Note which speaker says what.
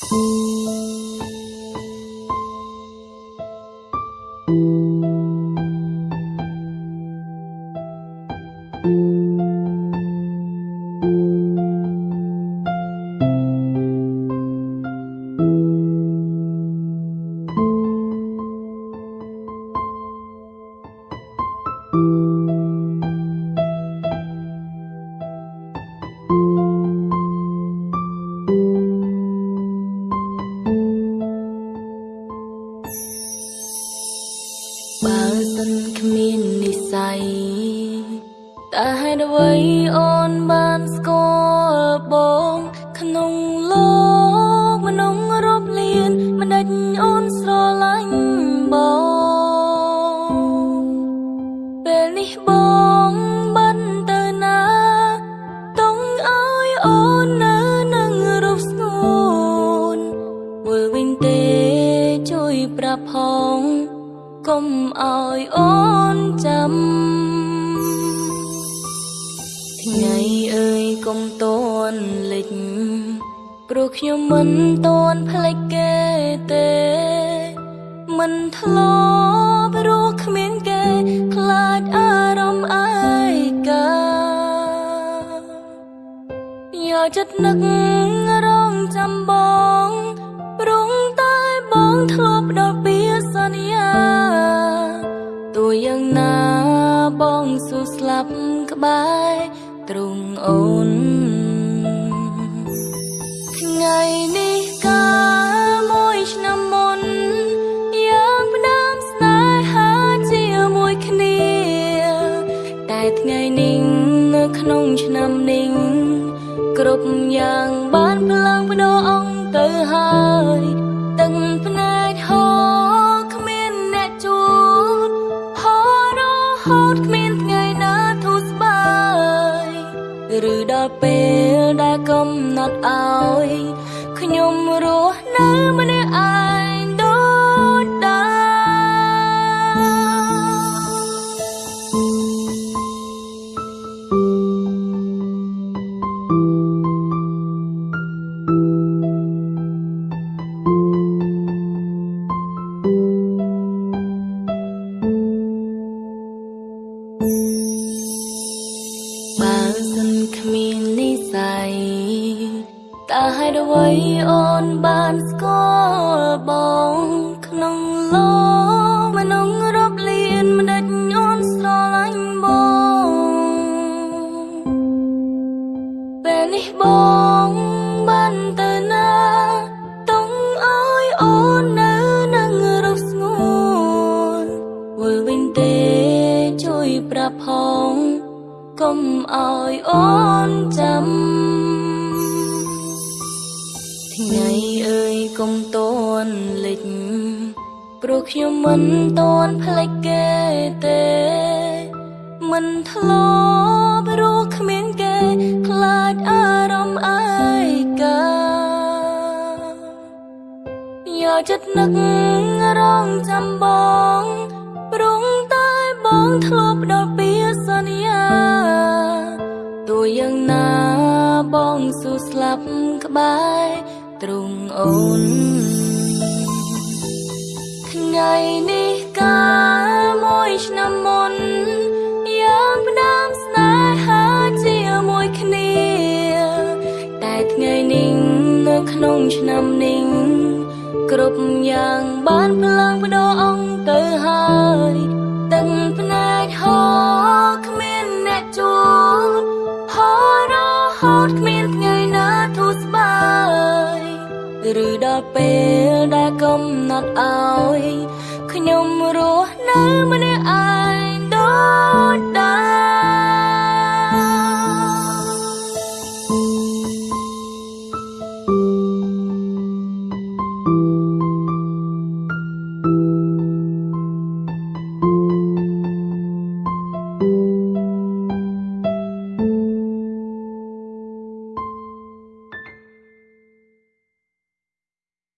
Speaker 1: បើ សិនគ្មាននិស័យតើហេតុអ្វីអូនបានស្គាល់បង ក្នុងលោកមនុស្សរាប់លានមិនដេចអូនស្រឡាញ់បងពេលនេះបងបានទៅណាតុងឲ្យអូននៅនឹងរូបស្ងួនមើលវិញទេជួយប្រាប់ផង កុំឲ្យអូនចាំថ្ងៃអើយកុំតន់លិចព្រោះខ្ញុំមិនតន់ផ្លេចគេទេ មិនធ្លាប់រស់គ្មានគេ ខ្លាចអារម្មណ៍ឯកាយកចិត្តនឹករងចាំបង ព្រងតែបងធ្លាប់ដល់ពី បងស៊ូស្លាប់ក្បែរទ្រង់អូនថ្ងៃនេះកាលមួយឆ្នាំមុនយ៉ាងផ្ដើមស្នេហាជាមួយគ្នា តែថ្ងៃនេះនៅក្នុងឆ្នាំនេះគ្រប់យ៉ាងបានផ្លាំងបដោអង្គទៅហើយ ពេលដែលកំណត់ឲ្យខ្ញុំរស់នៅម្នាក់ឯងដូចដើមបើសិនគ្មាននិ ស័យតើហេតុអ្វីអូនបានស្គាល់បងក្នុងលោកមនុស្សរាប់លានមិនដេចអូនស្រឡាញ់បងពេលនេះបងបានទៅណាតុងឲ្យអូននៅនឹងរូបស្ងួនវិលវិញទេជួយប្រាប់ផង កុំឲ្យអូនចាំថ្ងៃអើយកុំតន់លិចព្រោះខ្ញុំមិនតន់ផ្លេចគេទេ មិនធ្លាប់រស់គ្មានគេខ្លាចអារម្មណ៍ឯកាយកចិត្តនឹករងចាំប បងស៊ូស្លាប់ក្បែរទ្រង់អូនថ្ងៃនេះកាលមួយឆ្នាំមុនយ៉ាងផ្ដើមស្នេហាជាមួយគ្នា តែថ្ងៃនេះនៅក្នុងឆ្នាំនេះគ្រប់យ៉ាងបានផ្លាំងបដោអង្គទៅហើយ ឬដល់ពេលដែលកំណត់ឲ្យខ្ញុំរស់នៅម្នាក់ឯ